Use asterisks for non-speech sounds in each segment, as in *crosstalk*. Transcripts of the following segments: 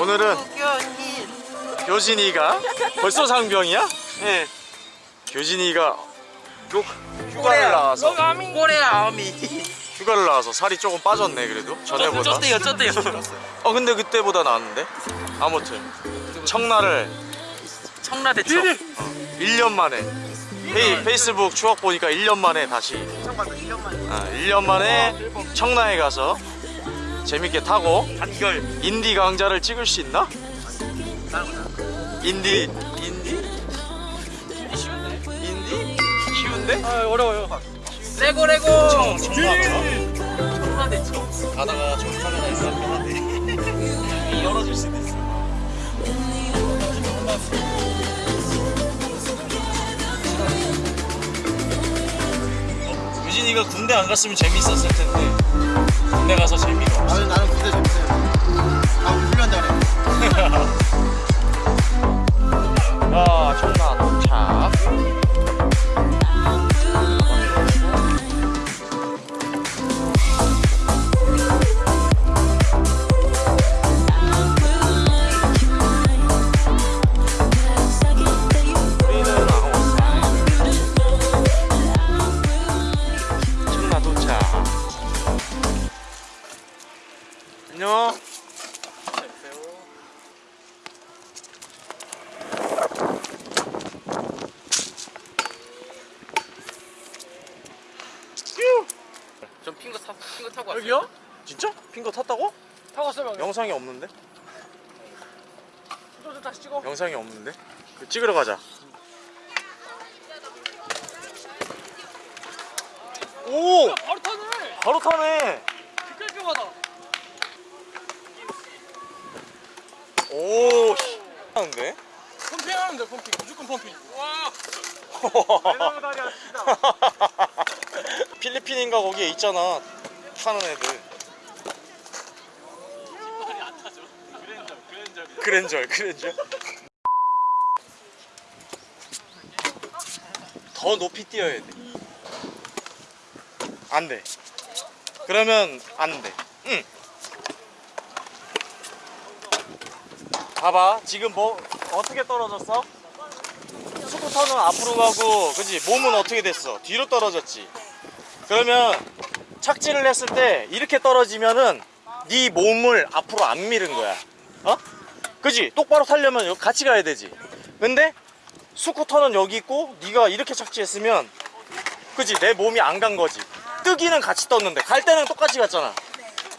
오늘은 교진이가 벌써 상병이야? 네. 교진이가 휴, 휴가를 나와서 꼬레 아미. 휴가를 나와서 살이 조금 빠졌네 그래도. 전에보다. 쪘대요. 쪘대요. 어 근데 그때보다 나았는데. 아무튼. 청라를 청라대처 1년 만에. 페이, 페이스북 추억 보니까 1년 만에 다시. 아, 1년 만에 청라에 가서 재밌게 타고 단결 인디 강좌를 찍을 수 있나? 인디 인디? 인디? 쉬운데? 아 어려워요 레고 레고 청, 청라 청라대처 가다가 정상에다 있으면 한데 열어줄 수도 있어 유진이가 군대 안 갔으면 재밌었을 텐데 군대 가서 재미가 없어 타 핑거 타고 왔어요 여기요? 진짜? 핑거 탔다고? 타고 왔어요. 영상이 없는데? 좀 다시 찍어. 영상이 없는데? 그 찍으러 가자 오! 바로 타네. 바로 타네 깔끔하다. 오 씨. 하는데? 펌핑 하는데 펌핑. 무조건 펌핑. 와. 다리야 진짜. *laughs* 필리핀인가 거기에 있잖아 타는 애들. 그랜저 그랜저 더 높이 뛰어야 돼. 안돼. 그러면 안돼. 응. 봐봐 지금 뭐 어떻게 떨어졌어? 스쿠터는 앞으로 가고 그지? 몸은 어떻게 됐어? 뒤로 떨어졌지 그러면 착지를 했을 때 이렇게 떨어지면은 네 몸을 앞으로 안 미는 거야. 어? 그지? 똑바로 타려면 같이 가야 되지. 근데 스쿠터는 여기 있고 네가 이렇게 착지했으면 그지? 내 몸이 안 간 거지. 뜨기는 같이 떴는데 갈 때는 똑같이 갔잖아.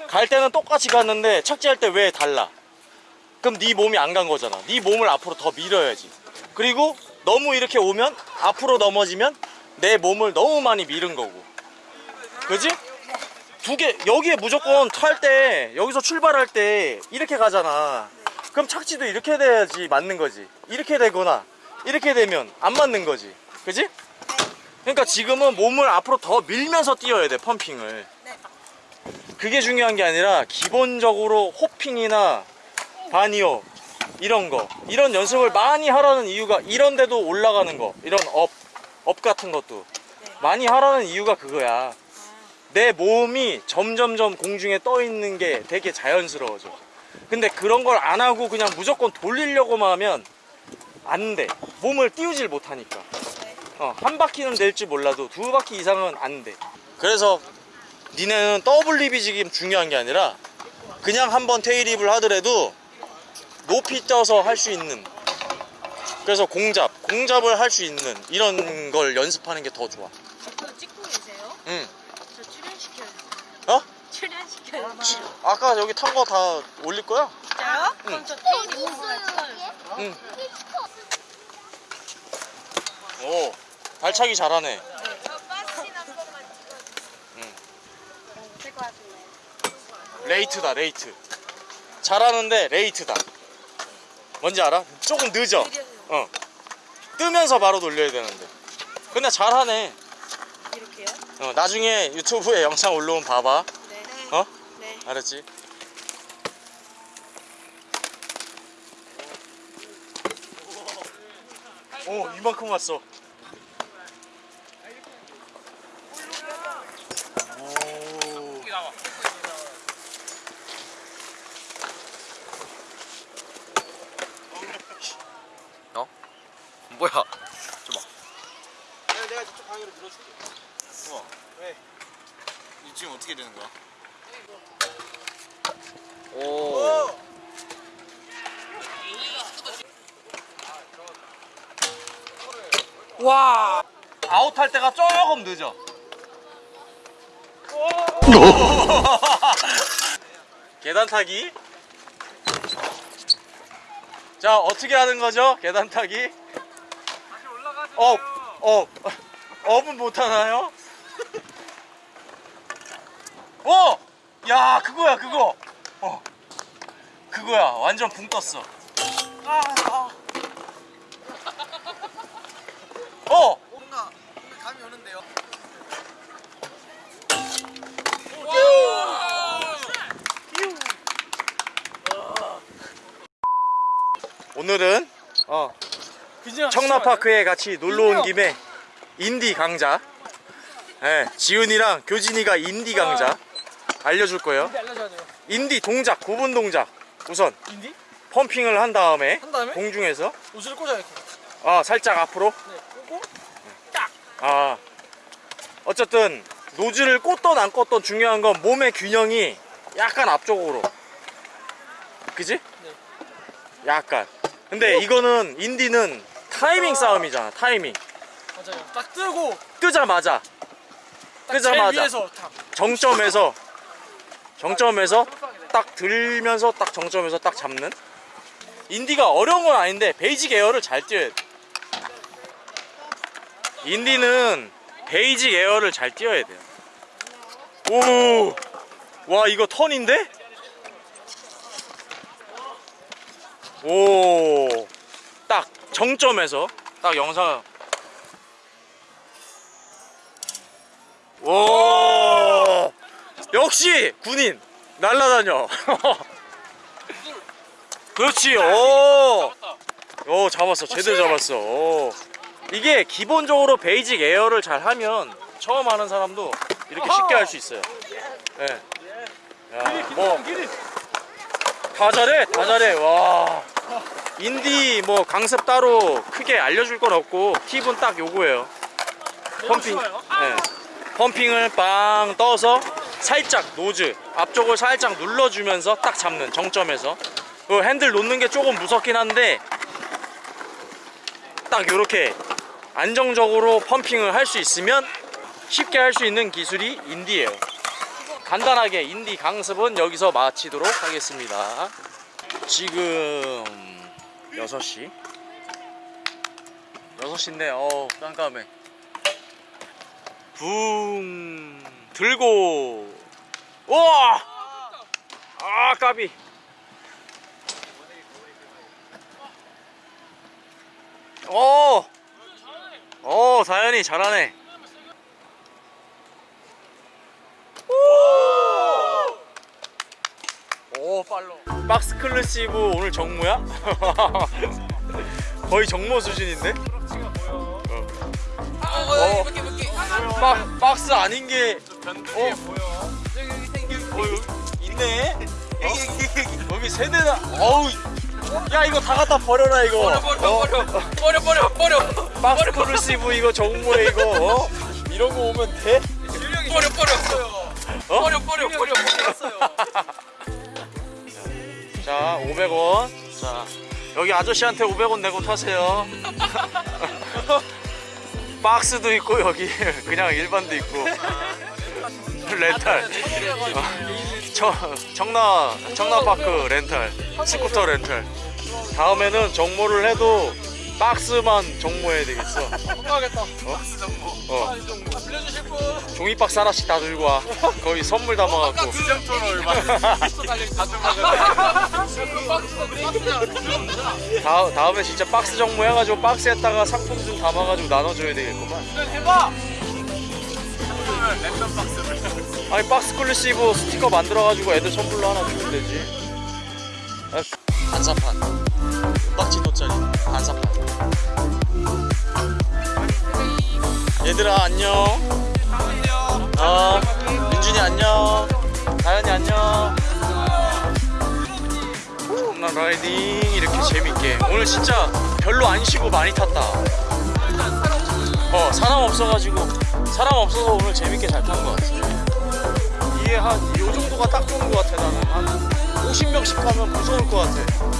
갈 때는 똑같이 갔는데 착지할 때 왜 달라? 그럼 네 몸이 안 간 거잖아. 네 몸을 앞으로 더 밀어야지. 그리고 너무 이렇게 오면 앞으로 넘어지면 내 몸을 너무 많이 밀은 거고 그지? 두 개 여기에 무조건 탈 때 여기서 출발할 때 이렇게 가잖아. 그럼 착지도 이렇게 돼야지 맞는 거지. 이렇게 되거나 이렇게 되면 안 맞는 거지. 그지? 그러니까 지금은 몸을 앞으로 더 밀면서 뛰어야 돼 펌핑을. 그게 중요한 게 아니라 기본적으로 hopping이나 bunny hop 이런 거 이런 연습을 많이 하라는 이유가 이런 데도 올라가는 거 이런 up, up 같은 것도. 많이 하라는 이유가 그거야 내 몸이 점점점 공중에 떠 있는 게 되게 자연스러워져. 근데 그런 걸 안 하고 그냥 무조건 돌리려고만 하면 안 돼. 몸을 띄우질 못하니까. 어, 한 바퀴는 될지 몰라도 두 바퀴 이상은 안 돼. 그래서 니네는 더블 립이 지금 중요한 게 아니라 그냥 한번 테일립을 하더라도 높이 떠서 할 수 있는 그래서 공잡 공잡을 할 수 있는 이런 걸 연습하는 게 더 좋아. 저 찍고 계세요? 응. 저 출연시켜요. 아까 여기 탄 거 다 올릴 거야? 진짜요? 그럼 저 테이프 응. 오 발차기 잘하네 같은데. late다 late 잘하는데 late다 뭔지 알아? 조금 늦어 어 뜨면서 바로 돌려야 되는데 근데 잘하네 이렇게요? 어, 나중에 유튜브에 영상 올라오면 봐봐 네. 어? 네. 알았지? 오, 이만큼 왔어. 어? 뭐야? 좀 봐. 내가, 내가 저쪽 방향으로 밀어줄게. 우와. 네. 왜? 지금 어떻게 되는 거야? 오. 와. 아웃할 때가 조금 늦어. *laughs* 계단 타기. 자 어떻게 하는 거죠? 계단 타기. up, up, up은 못 하나요? *laughs* 어, 야 그거야 그거. 어, 그거야 완전 붕 떴어. 아, 아. 어. 뭔가 감이 오는데요. 오늘은 어, 그냥 청라파크에 같이 놀러 온 김에 인디 강자 예, 지훈이랑 교진이가 인디 강자 알려줄 거예요 인디 알려줘야 돼요. 인디 동작 구분 동작 우선 인디? 펌핑을 한 다음에 한 다음에 공중에서 옷을 꽂아 이렇게. 아 살짝 앞으로 네. 꽂고 아 어쨌든 노즐을 꽂던 안 꽂던 중요한 건 몸의 균형이 약간 앞쪽으로 그지? 약간 근데 이거는 인디는 타이밍 싸움이잖아 타이밍 맞아요. 딱 뜨고 뜨자마자 딱 탁. 정점에서 정점에서 딱 들면서 딱 정점에서 딱 잡는? indy가 어려운 건 아닌데 basic air를 잘 뛰어야 돼. indy는 basic air를 잘 뛰어야 돼요. 오와 이거 턴인데? 오 딱 정점에서 딱 영상. 오 역시 군인 날라다녀 *laughs* 그렇지 오. 오 잡았어 제대로 잡았어 오. 이게 기본적으로 basic air를 잘 하면 처음 하는 사람도 이렇게 쉽게 할 수 있어요 예. 야, 뭐. 다 잘해 다 잘해 와 indy 뭐 강습 따로 크게 알려줄 건 없고 팁은 딱 요거예요 pumping. 네. pumping을 빵 떠서 살짝 nose 앞쪽을 살짝 눌러주면서 딱 잡는 정점에서. 그 핸들 놓는 게 조금 무섭긴 한데 딱 요렇게 안정적으로 pumping을 할 수 있으면 쉽게 할 수 있는 기술이 indy예요. 간단하게 indy 강습은 여기서 마치도록 하겠습니다. 지금 6시? 6시인데 어우 깜깜해. 붕 들고. 우 와 아 까비 오! 오 다현이 잘하네 오 팔로 박스 클래시브 오늘 정모야? *laughs* 거의 정모 수준인데? 어, 어. 이렇게 이렇게. 박, 박스 아닌 게 변두리에 어. 보여. 있네. 어? 여기 세대나. 어우. 야 이거 다 갖다 버려라 이거. 버려 버려 어? 버려 버려 버려 버려. 박스 클루시브 이거 정모에 이거. 어? 이런 거 오면 돼? 버려 버려. 어? 버려 버려 버려 버렸어요. 자 500원. 자 여기 아저씨한테 500원 내고 타세요. *laughs* 박스도 있고 여기 그냥 일반도 있고 렌탈. 어, 청, 청라 청라파크 렌탈 스쿠터 렌탈 다음에는 정모를 해도 박스만 정모해야 되겠어 건강하겠다. 어 빌려주실 분. 종이 박스 하나씩 다 들고 와 거의 선물 담아갖고 수정토로 얼마? 다, 다음에 진짜 박스 정모 해가지고 박스에다가 상품 좀 담아가지고 나눠줘야 되겠구만 해봐. 랜덤 박스를. 아니 박스 클래시브 스티커 만들어가지고 애들 선물로 하나 주면 되지. 아, 반사판. 은박지 돗자리. 반사판. 얘들아 안녕. 어 민준이 안녕. 다현이 안녕. 홈런 라이딩 이렇게 재밌게. 오늘 진짜 별로 안 쉬고 많이 탔다. 어 사람 없어가지고 사람 없어서 오늘 재밌게 잘 탄 것 같아. 한요 정도가 딱 좋은 것 같아 나는 한 50명씩 가면 무서울 것 같아.